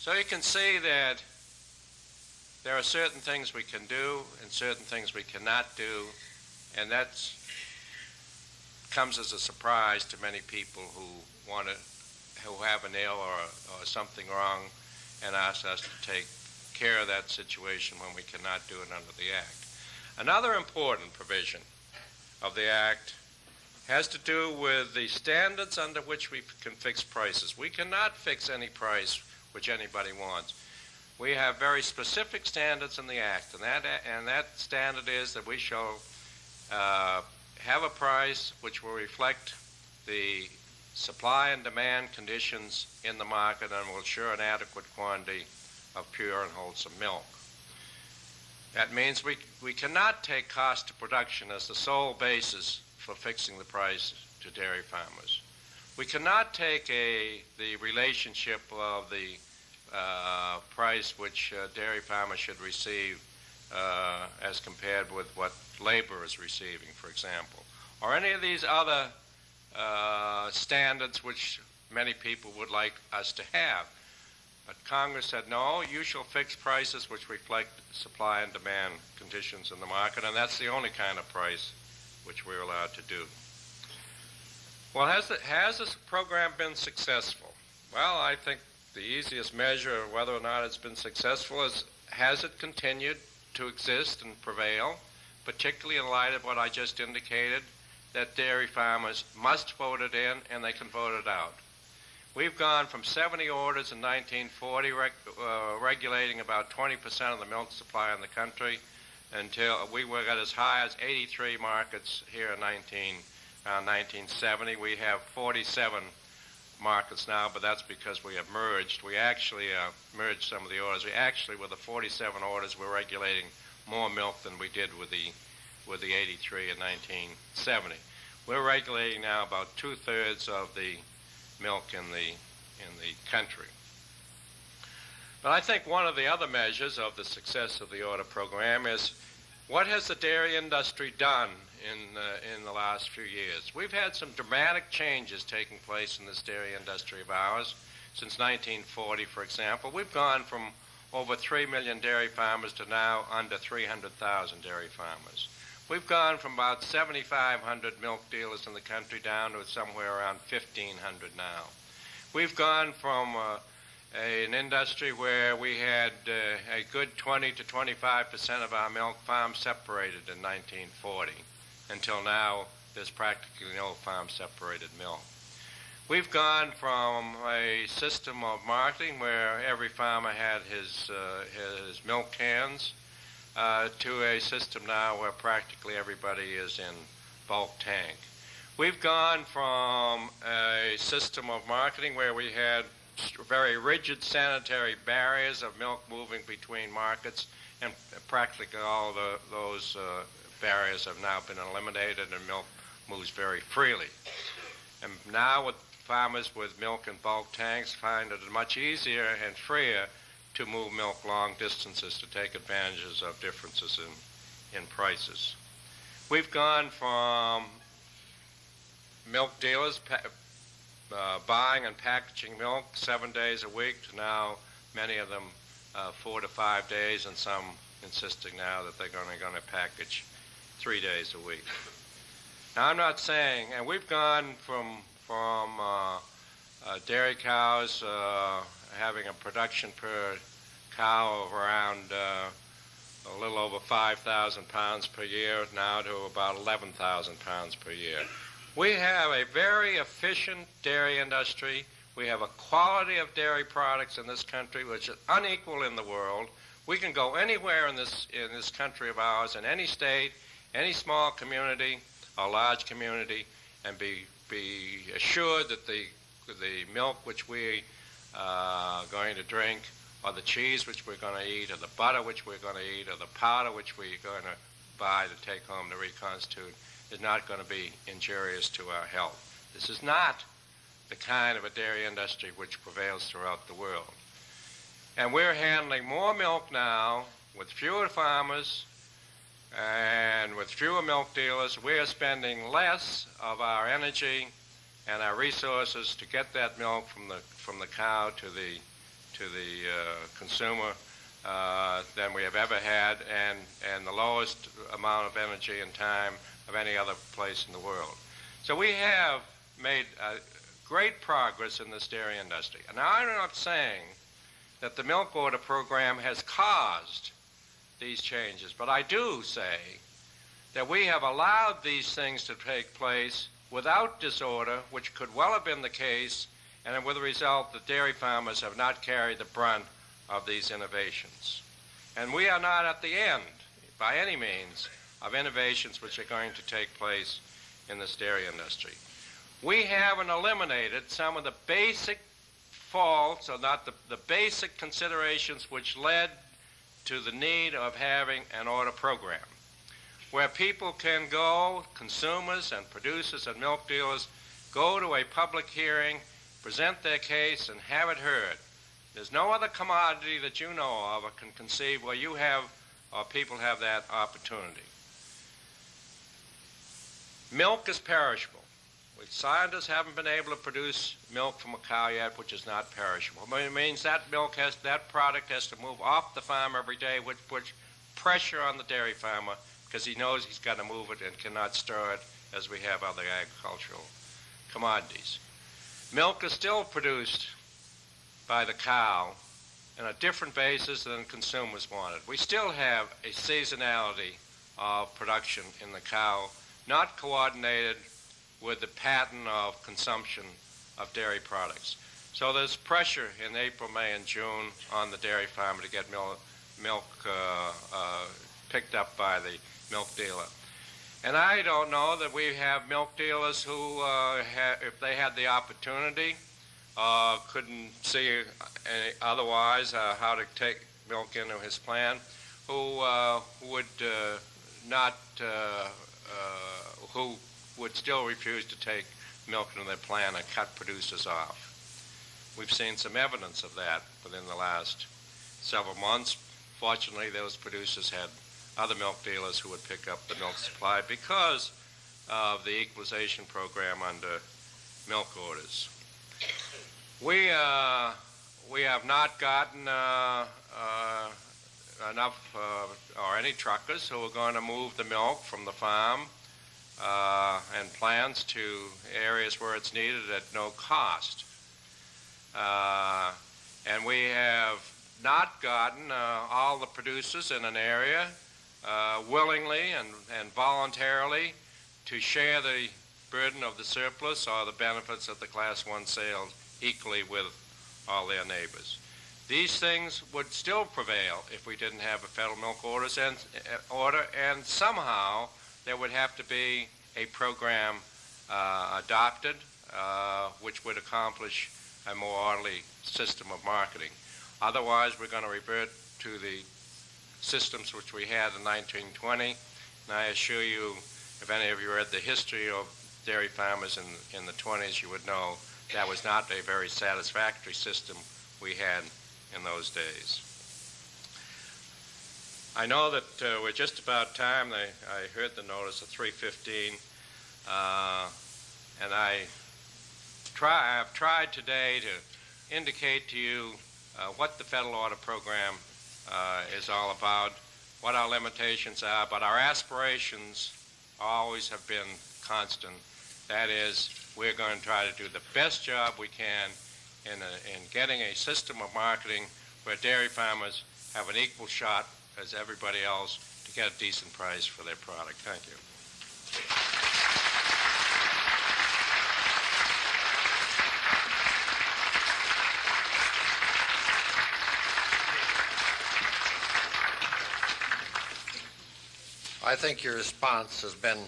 So you can see that there are certain things we can do and certain things we cannot do, and that comes as a surprise to many people who want to, who have an ill or, or something wrong, and ask us to take care of that situation when we cannot do it under the Act. Another important provision of the Act has to do with the standards under which we can fix prices. We cannot fix any price which anybody wants. We have very specific standards in the Act, and that, and that standard is that we shall uh, have a price which will reflect the supply and demand conditions in the market and will ensure an adequate quantity of pure and wholesome milk. That means we, we cannot take cost of production as the sole basis for fixing the price to dairy farmers. We cannot take a, the relationship of the uh, price which uh, dairy farmers should receive uh, as compared with what labor is receiving, for example, or any of these other uh, standards which many people would like us to have. But Congress said, no, you shall fix prices which reflect supply and demand conditions in the market, and that's the only kind of price which we're allowed to do. Well, has, the, has this program been successful? Well, I think the easiest measure of whether or not it's been successful is has it continued to exist and prevail, particularly in light of what I just indicated, that dairy farmers must vote it in and they can vote it out. We've gone from 70 orders in 1940 reg uh, regulating about 20% of the milk supply in the country until we were at as high as 83 markets here in 19, uh, 1970. We have 47 markets now, but that's because we have merged. We actually uh, merged some of the orders. We actually, with the 47 orders, we're regulating more milk than we did with the with the 83 in 1970. We're regulating now about two thirds of the milk in the in the country. But I think one of the other measures of the success of the order program is what has the dairy industry done in, uh, in the last few years? We've had some dramatic changes taking place in this dairy industry of ours. Since 1940, for example, we've gone from over 3 million dairy farmers to now under 300,000 dairy farmers. We've gone from about 7,500 milk dealers in the country down to somewhere around 1,500 now. We've gone from uh, an industry where we had uh, a good 20 to 25 percent of our milk farms separated in 1940. Until now, there's practically no farm separated milk. We've gone from a system of marketing where every farmer had his, uh, his milk cans uh, to a system now where practically everybody is in bulk tank. We've gone from a system of marketing where we had very rigid sanitary barriers of milk moving between markets, and practically all the, those uh, barriers have now been eliminated and milk moves very freely. And now with farmers with milk in bulk tanks find it much easier and freer to move milk long distances to take advantages of differences in, in prices. We've gone from milk dealers uh, buying and packaging milk seven days a week to now many of them uh, four to five days, and some insisting now that they're going to package three days a week. Now, I'm not saying, and we've gone from from uh, uh dairy cows uh, having a production per cow of around uh, a little over 5,000 pounds per year now to about 11,000 pounds per year. We have a very efficient dairy industry. We have a quality of dairy products in this country which is unequal in the world. We can go anywhere in this, in this country of ours, in any state, any small community a large community, and be, be assured that the, the milk which we are uh, going to drink, or the cheese which we're going to eat, or the butter which we're going to eat, or the powder which we're going to buy to take home to reconstitute, is not going to be injurious to our health. This is not the kind of a dairy industry which prevails throughout the world. And we're handling more milk now with fewer farmers and with fewer milk dealers. We are spending less of our energy and our resources to get that milk from the, from the cow to the, to the uh, consumer uh, than we have ever had, and, and the lowest amount of energy and time of any other place in the world. So we have made uh, great progress in this dairy industry. And I'm not saying that the milk order program has caused these changes, but I do say that we have allowed these things to take place without disorder, which could well have been the case, and with the result that dairy farmers have not carried the brunt of these innovations. And we are not at the end, by any means, of innovations which are going to take place in this dairy industry. We haven't eliminated some of the basic faults, or not the, the basic considerations which led to the need of having an order program where people can go, consumers and producers and milk dealers, go to a public hearing, present their case, and have it heard. There's no other commodity that you know of or can conceive where you have or people have that opportunity. Milk is perishable. Scientists haven't been able to produce milk from a cow yet, which is not perishable. It means that milk has that product has to move off the farm every day, which puts pressure on the dairy farmer because he knows he's got to move it and cannot store it as we have other agricultural commodities. Milk is still produced by the cow on a different basis than consumers wanted. We still have a seasonality of production in the cow, not coordinated with the pattern of consumption of dairy products. So there's pressure in April, May, and June on the dairy farmer to get milk, milk uh, uh, picked up by the milk dealer. And I don't know that we have milk dealers who, uh, if they had the opportunity, uh, couldn't see any, otherwise uh, how to take milk into his plan, who uh, would uh, not, uh, who would still refuse to take milk into their plan and cut producers off. We've seen some evidence of that within the last several months. Fortunately, those producers had other milk dealers who would pick up the milk supply because of the equalization program under milk orders. We, uh, we have not gotten uh, uh, enough uh, or any truckers who are going to move the milk from the farm uh, and plans to areas where it's needed at no cost. Uh, and we have not gotten all the producers in an area uh, willingly and, and voluntarily to share the burden of the surplus or the benefits of the Class 1 sales equally with all their neighbors. These things would still prevail if we didn't have a federal milk orders and, uh, order, and somehow there would have to be a program uh, adopted uh, which would accomplish a more orderly system of marketing. Otherwise, we're going to revert to the systems which we had in 1920. And I assure you, if any of you read the history of dairy farmers in, in the 20s, you would know that was not a very satisfactory system we had in those days. I know that uh, we're just about time. I, I heard the notice at 315, uh, and I try, I've tried today to indicate to you uh, what the federal order program uh, is all about, what our limitations are, but our aspirations always have been constant. That is, we're going to try to do the best job we can in, a, in getting a system of marketing where dairy farmers have an equal shot as everybody else to get a decent price for their product. Thank you. I think your response has been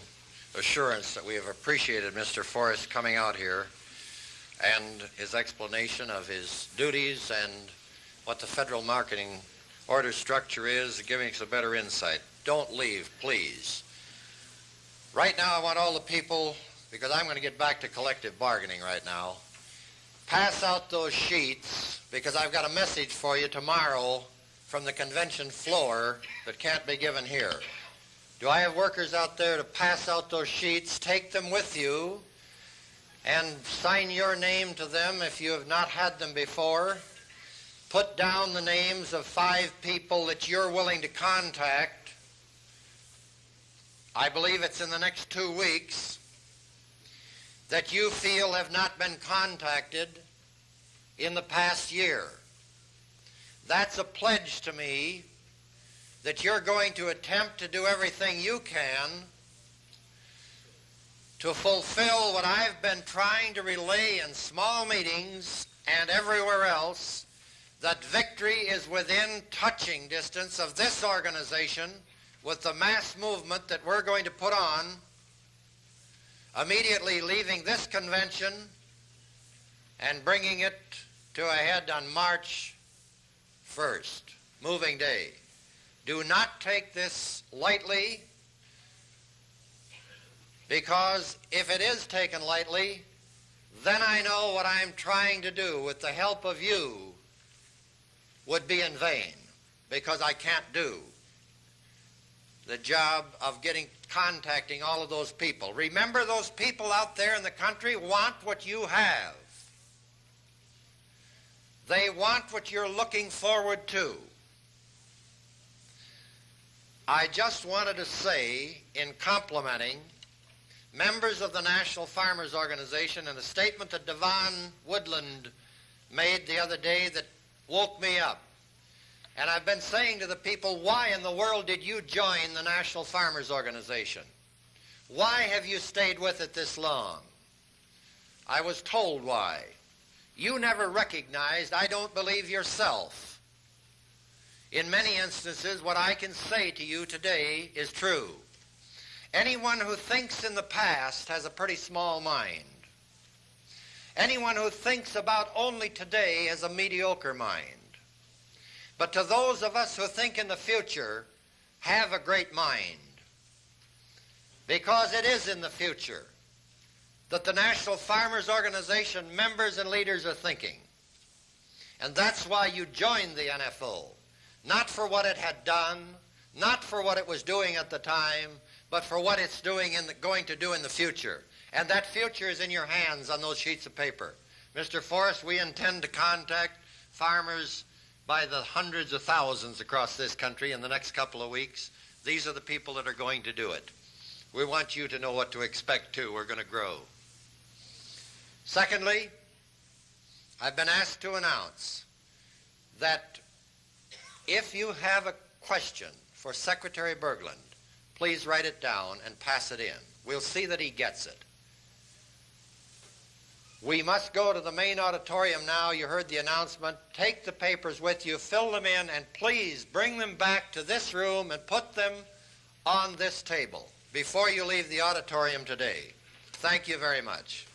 assurance that we have appreciated Mr. Forrest coming out here and his explanation of his duties and what the federal marketing order structure is, giving us a better insight. Don't leave, please. Right now, I want all the people, because I'm going to get back to collective bargaining right now, pass out those sheets because I've got a message for you tomorrow from the convention floor that can't be given here. Do I have workers out there to pass out those sheets? Take them with you and sign your name to them if you have not had them before. Put down the names of five people that you're willing to contact. I believe it's in the next two weeks that you feel have not been contacted in the past year. That's a pledge to me that you're going to attempt to do everything you can to fulfill what I've been trying to relay in small meetings and everywhere else, that victory is within touching distance of this organization with the mass movement that we're going to put on immediately leaving this convention and bringing it to a head on March 1st, moving day. Do not take this lightly because if it is taken lightly, then I know what I'm trying to do with the help of you would be in vain because I can't do the job of getting contacting all of those people. Remember those people out there in the country want what you have. They want what you're looking forward to. I just wanted to say, in complimenting members of the National Farmers Organization and a statement that Devon Woodland made the other day that woke me up. And I've been saying to the people, why in the world did you join the National Farmers Organization? Why have you stayed with it this long? I was told why. You never recognized, I don't believe yourself. In many instances, what I can say to you today is true. Anyone who thinks in the past has a pretty small mind. Anyone who thinks about only today has a mediocre mind. But to those of us who think in the future, have a great mind. Because it is in the future that the National Farmers Organization members and leaders are thinking. And that's why you joined the NFO. Not for what it had done, not for what it was doing at the time, but for what it's doing and going to do in the future. And that future is in your hands on those sheets of paper. Mr. Forrest, we intend to contact farmers by the hundreds of thousands across this country in the next couple of weeks. These are the people that are going to do it. We want you to know what to expect too. We're going to grow. Secondly, I've been asked to announce that if you have a question for Secretary Bergland, please write it down and pass it in. We'll see that he gets it. We must go to the main auditorium now. You heard the announcement. Take the papers with you, fill them in, and please bring them back to this room and put them on this table before you leave the auditorium today. Thank you very much.